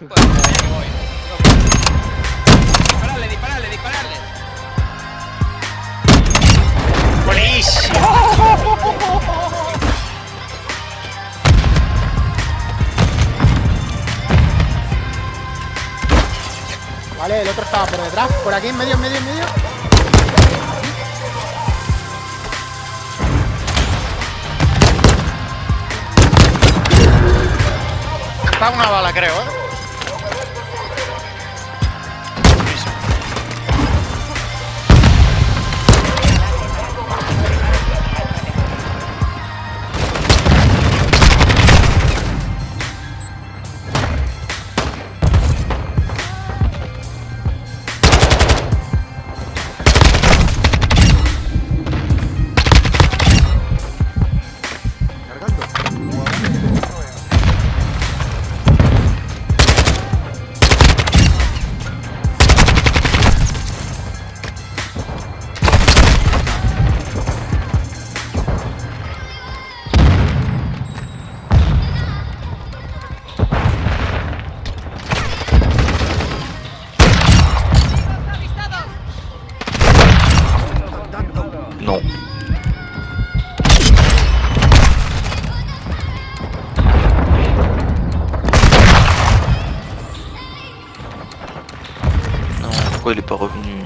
Dispararle, dispararle, dispararle. ¡Buenísimo! Vale, el otro estaba por detrás, por aquí, en medio, en medio, en medio. Está una bala, creo, ¿eh? No. Non, pourquoi il est pas revenu?